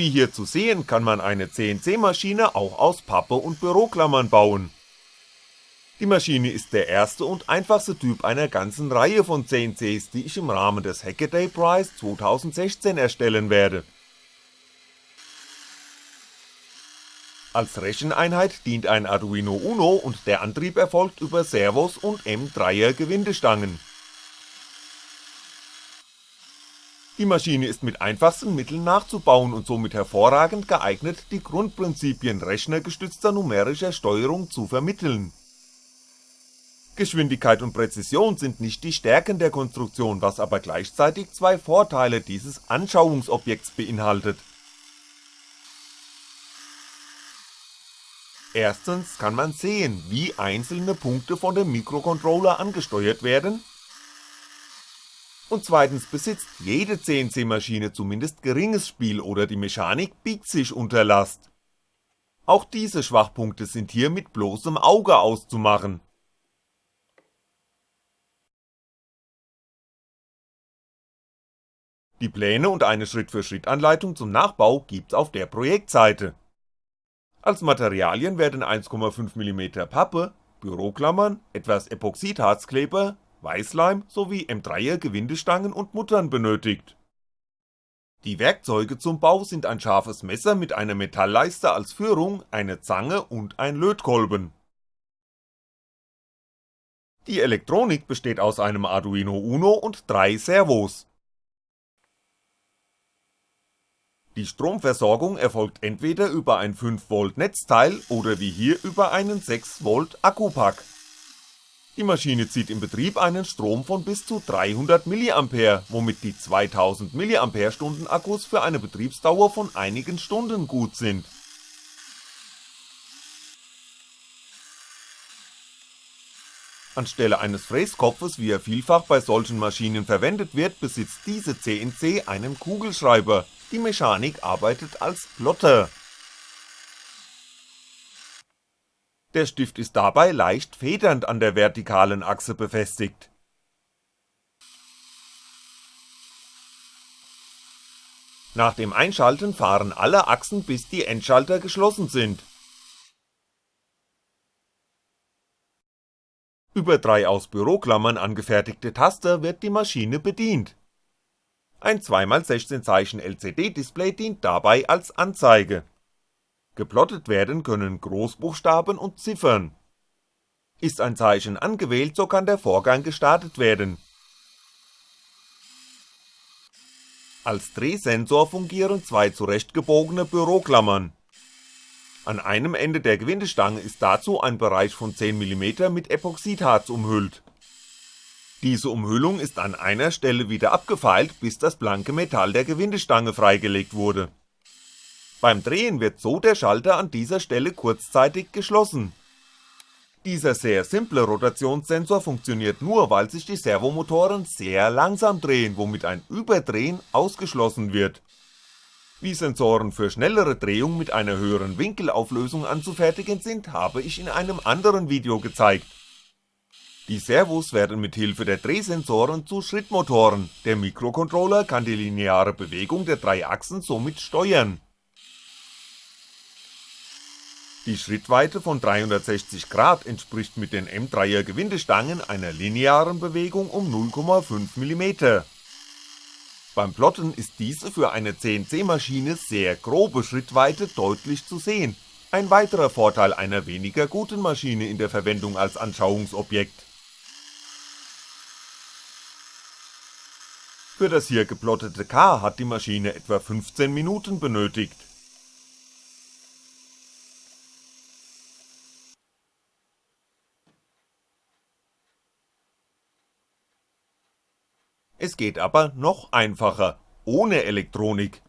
Wie hier zu sehen, kann man eine CNC-Maschine auch aus Pappe und Büroklammern bauen. Die Maschine ist der erste und einfachste Typ einer ganzen Reihe von CNCs, die ich im Rahmen des Hackaday Prize 2016 erstellen werde. Als Recheneinheit dient ein Arduino Uno und der Antrieb erfolgt über Servos und M3er Gewindestangen. Die Maschine ist mit einfachsten Mitteln nachzubauen und somit hervorragend geeignet, die Grundprinzipien rechnergestützter numerischer Steuerung zu vermitteln. Geschwindigkeit und Präzision sind nicht die Stärken der Konstruktion, was aber gleichzeitig zwei Vorteile dieses Anschauungsobjekts beinhaltet. Erstens kann man sehen, wie einzelne Punkte von dem Mikrocontroller angesteuert werden, und zweitens besitzt jede CNC-Maschine zumindest geringes Spiel oder die Mechanik biegt sich unter Last. Auch diese Schwachpunkte sind hier mit bloßem Auge auszumachen Die Pläne und eine Schritt-für-Schritt-Anleitung zum Nachbau gibt's auf der Projektseite. Als Materialien werden 1,5mm Pappe, Büroklammern, etwas Epoxidharzkleber, Weißleim sowie M3er Gewindestangen und Muttern benötigt. Die Werkzeuge zum Bau sind ein scharfes Messer mit einer Metallleiste als Führung, eine Zange und ein Lötkolben. Die Elektronik besteht aus einem Arduino Uno und drei Servos Die Stromversorgung erfolgt entweder über ein 5V Netzteil oder wie hier über einen 6V Akkupack. Die Maschine zieht im Betrieb einen Strom von bis zu 300mA, womit die 2000mAh Akkus für eine Betriebsdauer von einigen Stunden gut sind. Anstelle eines Fräskopfes, wie er vielfach bei solchen Maschinen verwendet wird, besitzt diese CNC einen Kugelschreiber, die Mechanik arbeitet als Plotter. Der Stift ist dabei leicht federnd an der vertikalen Achse befestigt. Nach dem Einschalten fahren alle Achsen bis die Endschalter geschlossen sind. Über drei aus Büroklammern angefertigte Taster wird die Maschine bedient ein 2x16 Zeichen LCD-Display dient dabei als Anzeige. Geplottet werden können Großbuchstaben und Ziffern. Ist ein Zeichen angewählt, so kann der Vorgang gestartet werden. Als Drehsensor fungieren zwei zurechtgebogene Büroklammern. An einem Ende der Gewindestange ist dazu ein Bereich von 10mm mit Epoxidharz umhüllt diese Umhüllung ist an einer Stelle wieder abgefeilt, bis das blanke Metall der Gewindestange freigelegt wurde. Beim Drehen wird so der Schalter an dieser Stelle kurzzeitig geschlossen. Dieser sehr simple Rotationssensor funktioniert nur, weil sich die Servomotoren sehr langsam drehen, womit ein Überdrehen ausgeschlossen wird. Wie Sensoren für schnellere Drehung mit einer höheren Winkelauflösung anzufertigen sind, habe ich in einem anderen Video gezeigt die Servos werden mit Hilfe der Drehsensoren zu Schrittmotoren, der Mikrocontroller kann die lineare Bewegung der drei Achsen somit steuern. Die Schrittweite von 360° entspricht mit den M3er Gewindestangen einer linearen Bewegung um 0,5mm. Beim Plotten ist diese für eine CNC-Maschine sehr grobe Schrittweite deutlich zu sehen, ein weiterer Vorteil einer weniger guten Maschine in der Verwendung als Anschauungsobjekt Für das hier geplottete K hat die Maschine etwa 15 Minuten benötigt. Es geht aber noch einfacher, ohne Elektronik.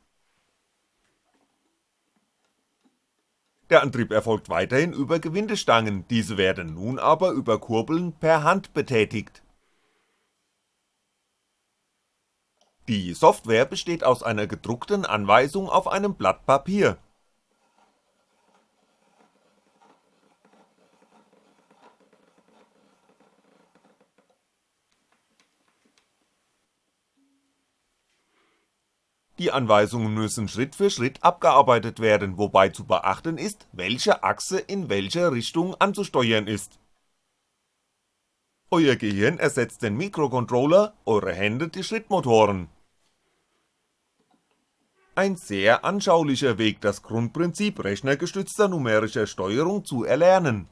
Der Antrieb erfolgt weiterhin über Gewindestangen, diese werden nun aber über Kurbeln per Hand betätigt Die Software besteht aus einer gedruckten Anweisung auf einem Blatt Papier. Die Anweisungen müssen Schritt für Schritt abgearbeitet werden, wobei zu beachten ist, welche Achse in welcher Richtung anzusteuern ist. Euer Gehirn ersetzt den Mikrocontroller, eure Hände die Schrittmotoren. Ein sehr anschaulicher Weg, das Grundprinzip rechnergestützter numerischer Steuerung zu erlernen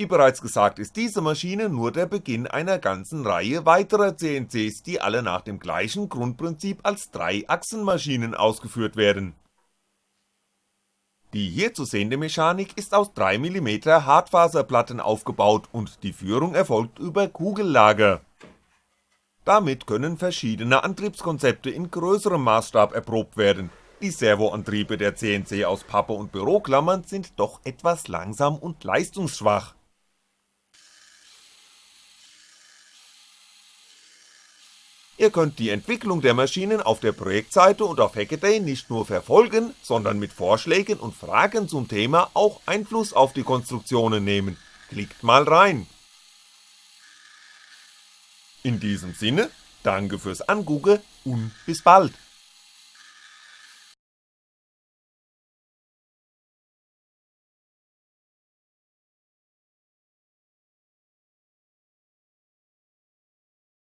Wie bereits gesagt ist diese Maschine nur der Beginn einer ganzen Reihe weiterer CNCs, die alle nach dem gleichen Grundprinzip als Dreiachsenmaschinen ausgeführt werden. Die hier zu sehende Mechanik ist aus 3mm Hartfaserplatten aufgebaut und die Führung erfolgt über Kugellager. Damit können verschiedene Antriebskonzepte in größerem Maßstab erprobt werden, die Servoantriebe der CNC aus Pappe und Büroklammern sind doch etwas langsam und leistungsschwach Ihr könnt die Entwicklung der Maschinen auf der Projektseite und auf Hackaday nicht nur verfolgen, sondern mit Vorschlägen und Fragen zum Thema auch Einfluss auf die Konstruktionen nehmen, klickt mal rein. In diesem Sinne, danke fürs Angucken und bis bald.